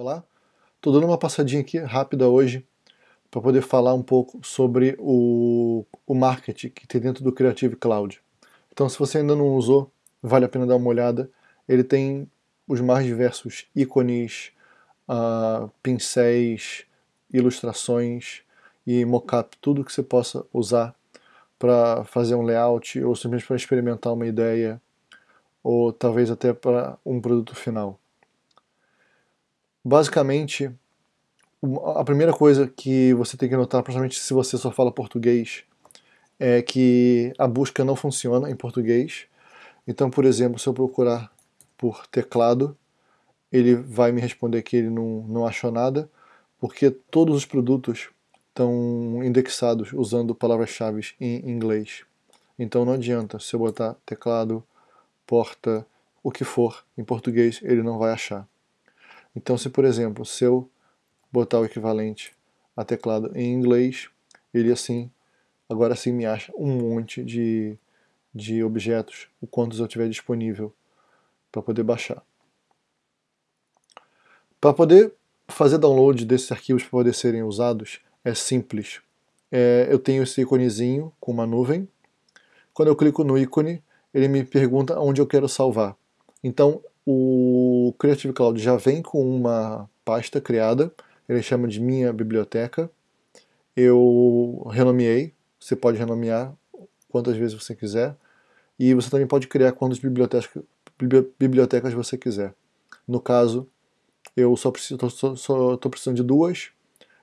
Olá, estou dando uma passadinha aqui rápida hoje para poder falar um pouco sobre o, o marketing que tem dentro do Creative Cloud. Então se você ainda não usou, vale a pena dar uma olhada. Ele tem os mais diversos ícones, uh, pincéis, ilustrações e mockup, tudo que você possa usar para fazer um layout ou simplesmente para experimentar uma ideia ou talvez até para um produto final. Basicamente, a primeira coisa que você tem que notar, principalmente se você só fala português, é que a busca não funciona em português. Então, por exemplo, se eu procurar por teclado, ele vai me responder que ele não, não achou nada, porque todos os produtos estão indexados usando palavras-chave em inglês. Então não adianta se eu botar teclado, porta, o que for em português, ele não vai achar. Então, se por exemplo, se eu botar o equivalente a teclado em inglês, ele assim, agora sim me acha um monte de, de objetos, o quantos eu tiver disponível para poder baixar. Para poder fazer download desses arquivos para poder serem usados, é simples. É, eu tenho esse íconezinho com uma nuvem. Quando eu clico no ícone, ele me pergunta onde eu quero salvar. Então, o Creative Cloud já vem com uma pasta criada, ele chama de minha biblioteca. Eu renomeei, você pode renomear quantas vezes você quiser, e você também pode criar quantas bibliotecas, bibliotecas você quiser. No caso, eu só estou precisando de duas,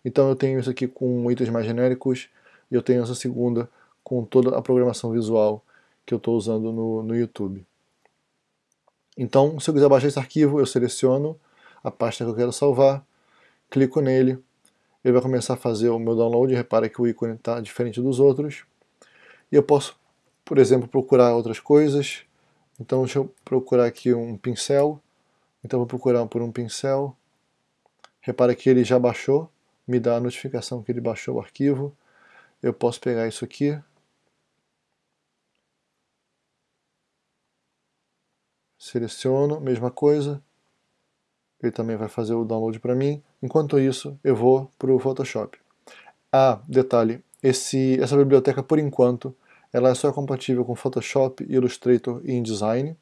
então eu tenho isso aqui com itens mais genéricos, e eu tenho essa segunda com toda a programação visual que eu estou usando no, no YouTube. Então, se eu quiser baixar esse arquivo, eu seleciono a pasta que eu quero salvar, clico nele, ele vai começar a fazer o meu download, repara que o ícone está diferente dos outros, e eu posso, por exemplo, procurar outras coisas, então deixa eu procurar aqui um pincel, então vou procurar por um pincel, repara que ele já baixou, me dá a notificação que ele baixou o arquivo, eu posso pegar isso aqui, seleciono, mesma coisa, ele também vai fazer o download para mim, enquanto isso eu vou para o Photoshop. Ah, detalhe, esse, essa biblioteca por enquanto ela é só compatível com Photoshop, Illustrator e InDesign,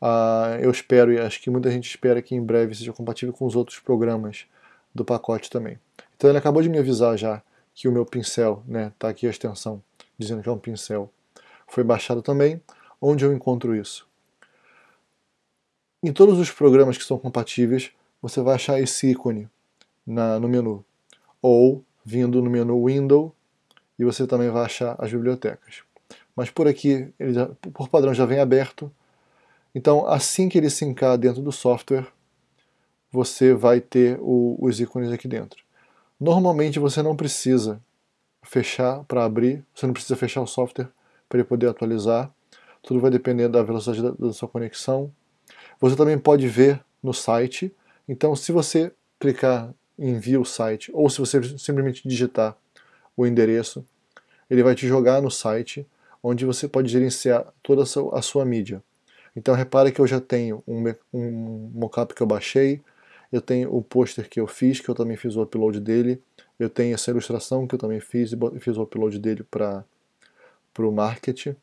ah, eu espero e acho que muita gente espera que em breve seja compatível com os outros programas do pacote também. Então ele acabou de me avisar já que o meu pincel, né, tá aqui a extensão dizendo que é um pincel, foi baixado também. Onde eu encontro isso? Em todos os programas que são compatíveis, você vai achar esse ícone na, no menu. Ou vindo no menu Window, e você também vai achar as bibliotecas. Mas por aqui, ele já, por padrão, já vem aberto. Então, assim que ele sincar dentro do software, você vai ter o, os ícones aqui dentro. Normalmente você não precisa fechar para abrir, você não precisa fechar o software para ele poder atualizar. Tudo vai depender da velocidade da, da sua conexão você também pode ver no site. Então, se você clicar em View Site, ou se você simplesmente digitar o endereço, ele vai te jogar no site, onde você pode gerenciar toda a sua, a sua mídia. Então, repare que eu já tenho um, um mockup que eu baixei, eu tenho o pôster que eu fiz, que eu também fiz o upload dele, eu tenho essa ilustração que eu também fiz e fiz o upload dele para o market,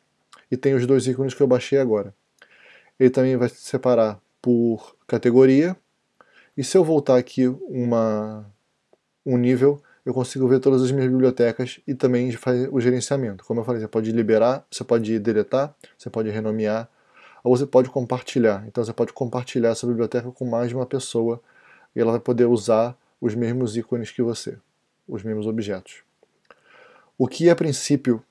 e tem os dois ícones que eu baixei agora ele também vai separar por categoria. E se eu voltar aqui uma, um nível, eu consigo ver todas as minhas bibliotecas e também fazer o gerenciamento. Como eu falei, você pode liberar, você pode deletar, você pode renomear, ou você pode compartilhar. Então você pode compartilhar essa biblioteca com mais de uma pessoa e ela vai poder usar os mesmos ícones que você, os mesmos objetos. O que a princípio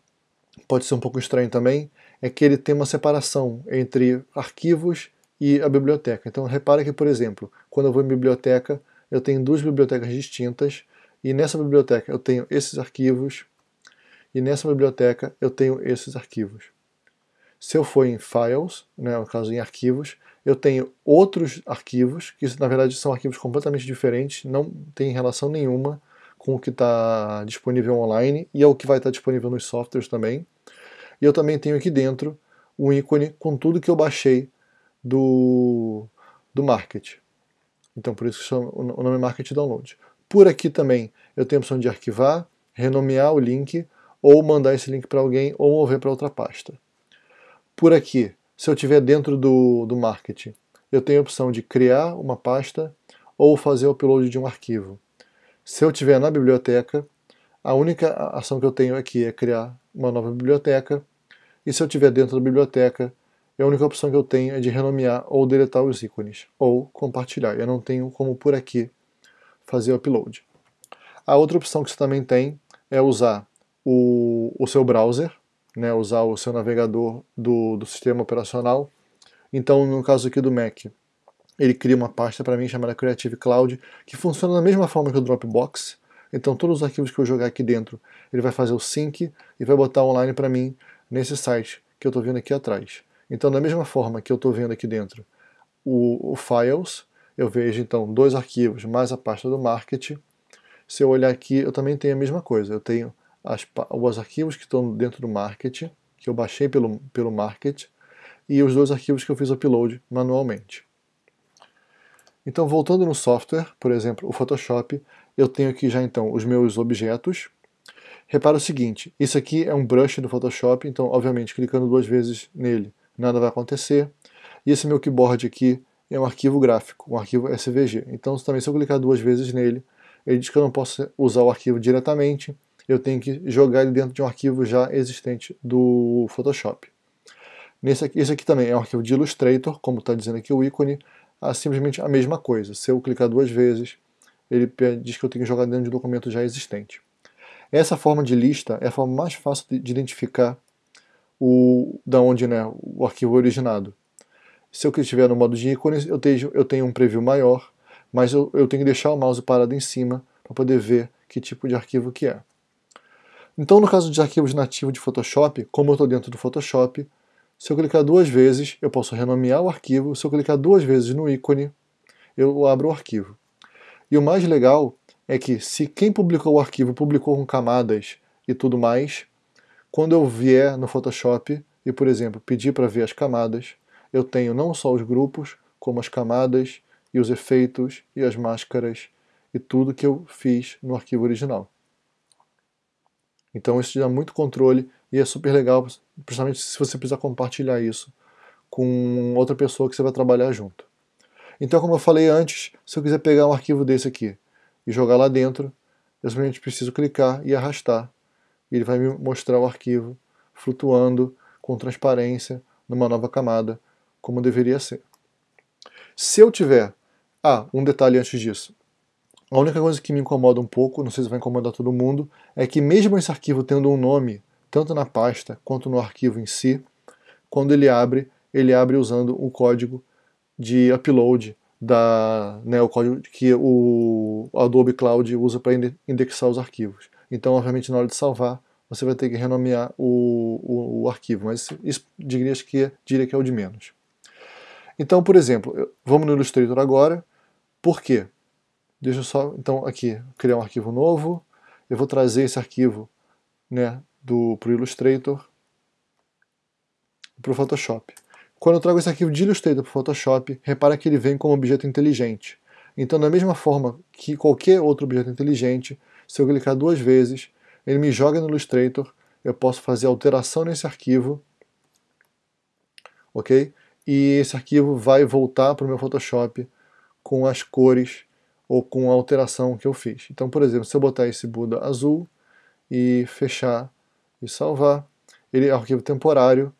pode ser um pouco estranho também é que ele tem uma separação entre arquivos e a biblioteca. Então repara que, por exemplo, quando eu vou em biblioteca, eu tenho duas bibliotecas distintas, e nessa biblioteca eu tenho esses arquivos, e nessa biblioteca eu tenho esses arquivos. Se eu for em Files, né, no caso em arquivos, eu tenho outros arquivos, que na verdade são arquivos completamente diferentes, não tem relação nenhuma com o que está disponível online, e é o que vai estar disponível nos softwares também. E eu também tenho aqui dentro um ícone com tudo que eu baixei do, do Market. Então por isso chama, o nome é Market Download. Por aqui também eu tenho a opção de arquivar, renomear o link, ou mandar esse link para alguém, ou mover para outra pasta. Por aqui, se eu estiver dentro do, do Market, eu tenho a opção de criar uma pasta ou fazer o upload de um arquivo. Se eu estiver na biblioteca, a única ação que eu tenho aqui é criar uma nova biblioteca, e se eu estiver dentro da biblioteca, a única opção que eu tenho é de renomear ou deletar os ícones, ou compartilhar. Eu não tenho como por aqui fazer o upload. A outra opção que você também tem é usar o, o seu browser, né, usar o seu navegador do, do sistema operacional. Então, no caso aqui do Mac, ele cria uma pasta para mim chamada Creative Cloud, que funciona da mesma forma que o Dropbox. Então, todos os arquivos que eu jogar aqui dentro, ele vai fazer o sync e vai botar online para mim nesse site que eu estou vendo aqui atrás. Então, da mesma forma que eu estou vendo aqui dentro o, o, Files, eu vejo então dois arquivos mais a pasta do Market. Se eu olhar aqui, eu também tenho a mesma coisa. Eu tenho as, os arquivos que estão dentro do Market, que eu baixei pelo, pelo Market, e os dois arquivos que eu fiz upload manualmente. Então, voltando no software, por exemplo, o Photoshop, eu tenho aqui já então os meus objetos, Repara o seguinte, isso aqui é um brush do Photoshop, então obviamente clicando duas vezes nele nada vai acontecer. E esse meu keyboard aqui é um arquivo gráfico, um arquivo SVG. Então também se eu clicar duas vezes nele, ele diz que eu não posso usar o arquivo diretamente, eu tenho que jogar ele dentro de um arquivo já existente do Photoshop. Nesse aqui, esse aqui também é um arquivo de Illustrator, como está dizendo aqui o ícone, é simplesmente a mesma coisa. Se eu clicar duas vezes, ele diz que eu tenho que jogar dentro de um documento já existente. Essa forma de lista é a forma mais fácil de identificar o, da onde né, o arquivo é originado. Se eu estiver no modo de ícones, eu tenho, eu tenho um preview maior, mas eu, eu tenho que deixar o mouse parado em cima para poder ver que tipo de arquivo que é. Então, no caso de arquivos nativos de Photoshop, como eu estou dentro do Photoshop, se eu clicar duas vezes, eu posso renomear o arquivo. Se eu clicar duas vezes no ícone, eu abro o arquivo. E o mais legal é que se quem publicou o arquivo publicou com camadas e tudo mais, quando eu vier no Photoshop e, por exemplo, pedir para ver as camadas, eu tenho não só os grupos, como as camadas e os efeitos e as máscaras e tudo que eu fiz no arquivo original. Então isso dá muito controle e é super legal, principalmente se você precisar compartilhar isso com outra pessoa que você vai trabalhar junto. Então, como eu falei antes, se eu quiser pegar um arquivo desse aqui e jogar lá dentro, eu simplesmente preciso clicar e arrastar. E ele vai me mostrar o arquivo flutuando com transparência numa nova camada, como deveria ser. Se eu tiver... Ah, um detalhe antes disso. A única coisa que me incomoda um pouco, não sei se vai incomodar todo mundo, é que mesmo esse arquivo tendo um nome, tanto na pasta quanto no arquivo em si, quando ele abre, ele abre usando o código de upload da, né, o código que o Adobe Cloud usa para indexar os arquivos. Então, obviamente, na hora de salvar, você vai ter que renomear o, o, o arquivo, mas isso diria que, diria que é o de menos. Então, por exemplo, vamos no Illustrator agora. Por quê? Deixa eu só, então, aqui, criar um arquivo novo. Eu vou trazer esse arquivo né, para o Illustrator para o Photoshop. Quando eu trago esse arquivo de Illustrator para o Photoshop, repara que ele vem como objeto inteligente. Então, da mesma forma que qualquer outro objeto inteligente, se eu clicar duas vezes, ele me joga no Illustrator, eu posso fazer alteração nesse arquivo, ok? E esse arquivo vai voltar para o meu Photoshop com as cores ou com a alteração que eu fiz. Então, por exemplo, se eu botar esse Buda azul e fechar e salvar, ele é um arquivo temporário,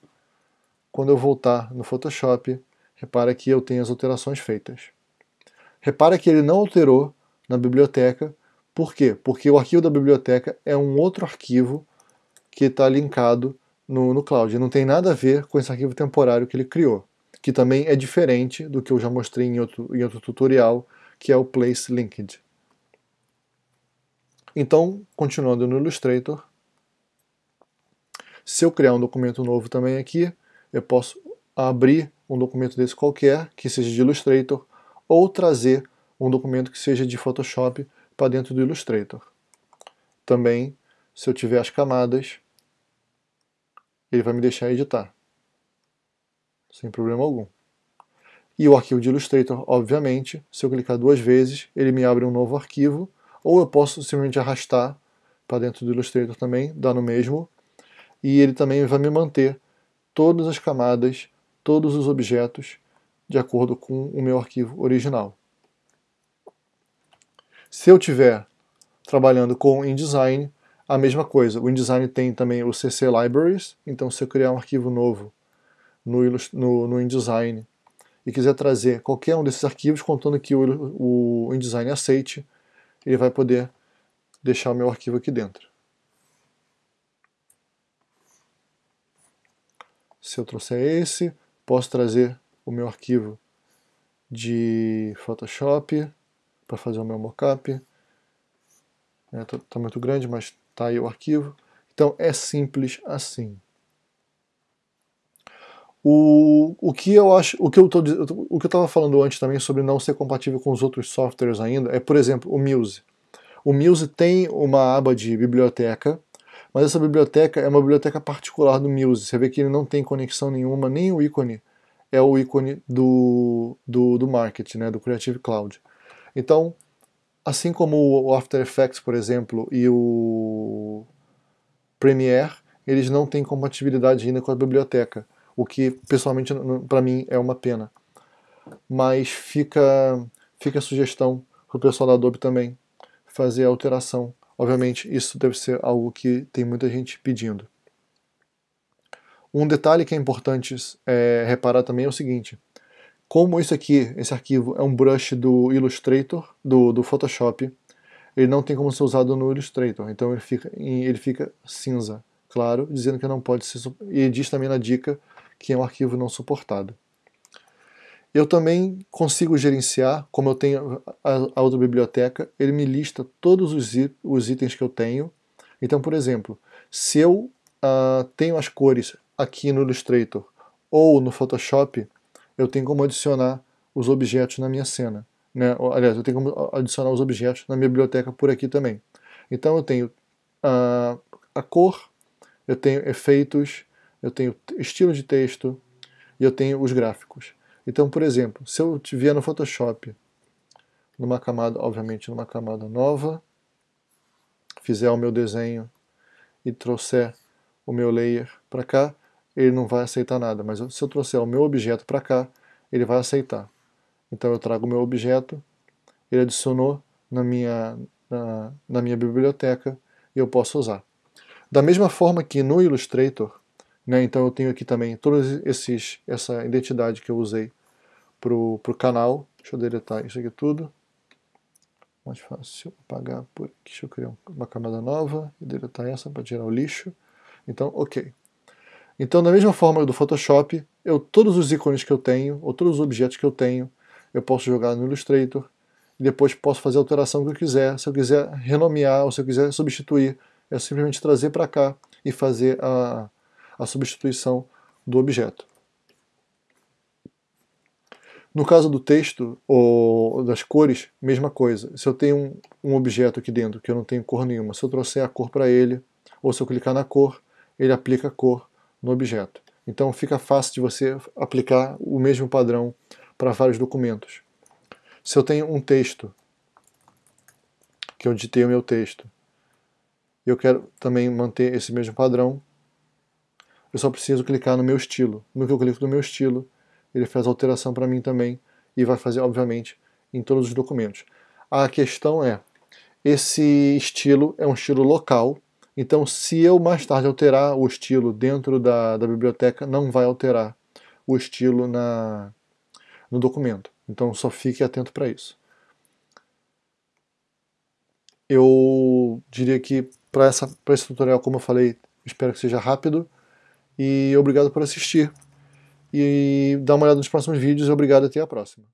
quando eu voltar no Photoshop, repara que eu tenho as alterações feitas. Repara que ele não alterou na biblioteca, por quê? Porque o arquivo da biblioteca é um outro arquivo que está linkado no, no cloud. Não tem nada a ver com esse arquivo temporário que ele criou, que também é diferente do que eu já mostrei em outro, em outro tutorial, que é o Place Linked. Então, continuando no Illustrator, se eu criar um documento novo também aqui, eu posso abrir um documento desse qualquer, que seja de Illustrator, ou trazer um documento que seja de Photoshop para dentro do Illustrator. Também, se eu tiver as camadas, ele vai me deixar editar, sem problema algum. E o arquivo de Illustrator, obviamente, se eu clicar duas vezes, ele me abre um novo arquivo, ou eu posso simplesmente arrastar para dentro do Illustrator também, dar no mesmo, e ele também vai me manter todas as camadas, todos os objetos, de acordo com o meu arquivo original. Se eu tiver trabalhando com InDesign, a mesma coisa. O InDesign tem também o CC Libraries, então se eu criar um arquivo novo no, no, no InDesign e quiser trazer qualquer um desses arquivos, contando que o, o InDesign aceite, ele vai poder deixar o meu arquivo aqui dentro. Se eu trouxer esse, posso trazer o meu arquivo de Photoshop para fazer o meu mockup. Está é, tá muito grande, mas está aí o arquivo. Então é simples assim. O, o que eu acho, o que eu tô, o que eu estava falando antes também sobre não ser compatível com os outros softwares ainda é, por exemplo, o Muse. O Muse tem uma aba de biblioteca, mas essa biblioteca é uma biblioteca particular do Muse. Você vê que ele não tem conexão nenhuma, nem o ícone é o ícone do, do, do Market, né, do Creative Cloud. Então, assim como o After Effects, por exemplo, e o Premiere, eles não têm compatibilidade ainda com a biblioteca, o que pessoalmente para mim é uma pena. Mas fica, fica a sugestão para o pessoal da Adobe também fazer a alteração. Obviamente isso deve ser algo que tem muita gente pedindo. Um detalhe que é importante é, reparar também é o seguinte, como isso aqui, esse arquivo é um brush do Illustrator, do, do Photoshop, ele não tem como ser usado no Illustrator, então ele fica, ele fica cinza, claro, dizendo que não pode ser, e diz também na dica que é um arquivo não suportado. Eu também consigo gerenciar, como eu tenho a, outra biblioteca, ele me lista todos os, os itens que eu tenho. Então, por exemplo, se eu uh, tenho as cores aqui no Illustrator ou no Photoshop, eu tenho como adicionar os objetos na minha cena. Né? Aliás, eu tenho como adicionar os objetos na minha biblioteca por aqui também. Então eu tenho a, a cor, eu tenho efeitos, eu tenho estilo de texto e eu tenho os gráficos. Então, por exemplo, se eu vier no Photoshop, numa camada, obviamente numa camada nova, fizer o meu desenho e trouxer o meu layer para cá, ele não vai aceitar nada, mas se eu trouxer o meu objeto para cá, ele vai aceitar. Então eu trago o meu objeto, ele adicionou na minha, na, na minha biblioteca e eu posso usar. Da mesma forma que no Illustrator, né, então eu tenho aqui também toda essa identidade que eu usei para o canal. Deixa eu deletar isso aqui tudo. Mais fácil apagar por aqui. Deixa eu criar uma camada nova e deletar essa para tirar o lixo. Então, ok. Então, da mesma forma do Photoshop, eu, todos os ícones que eu tenho, ou todos os objetos que eu tenho, eu posso jogar no Illustrator, e depois posso fazer a alteração que eu quiser. Se eu quiser renomear, ou se eu quiser substituir, é simplesmente trazer para cá e fazer a, a substituição do objeto. No caso do texto ou das cores, mesma coisa. Se eu tenho um, um objeto aqui dentro que eu não tenho cor nenhuma, se eu trouxer a cor para ele, ou se eu clicar na cor, ele aplica a cor no objeto. Então fica fácil de você aplicar o mesmo padrão para vários documentos. Se eu tenho um texto, que eu digitei o meu texto, eu quero também manter esse mesmo padrão, eu só preciso clicar no meu estilo. No que eu clico no meu estilo, ele faz alteração para mim também e vai fazer, obviamente, em todos os documentos. A questão é, esse estilo é um estilo local, então, se eu mais tarde alterar o estilo dentro da, da biblioteca, não vai alterar o estilo na, no documento. Então, só fique atento para isso. Eu diria que para esse tutorial, como eu falei, espero que seja rápido. E obrigado por assistir. E dá uma olhada nos próximos vídeos obrigado até a próxima.